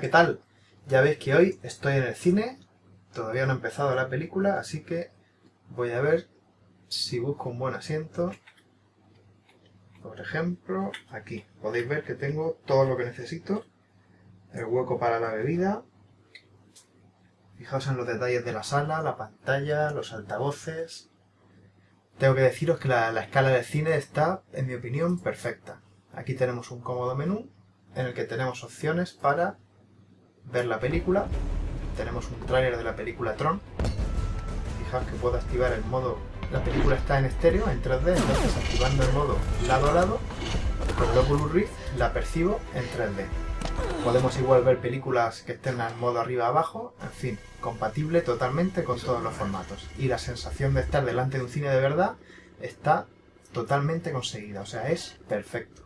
¿qué tal? Ya veis que hoy estoy en el cine, todavía no he empezado la película, así que voy a ver si busco un buen asiento. Por ejemplo, aquí. Podéis ver que tengo todo lo que necesito. El hueco para la bebida. Fijaos en los detalles de la sala, la pantalla, los altavoces. Tengo que deciros que la escala del cine está, en mi opinión, perfecta. Aquí tenemos un cómodo menú en el que tenemos opciones para ver la película. Tenemos un tráiler de la película Tron. Fijaos que puedo activar el modo... La película está en estéreo, en 3D, entonces activando el modo lado a lado, con el Oculus Rift la percibo en 3D. Podemos igual ver películas que estén en modo arriba abajo, en fin, compatible totalmente con todos los formatos. Y la sensación de estar delante de un cine de verdad está totalmente conseguida, o sea, es perfecto.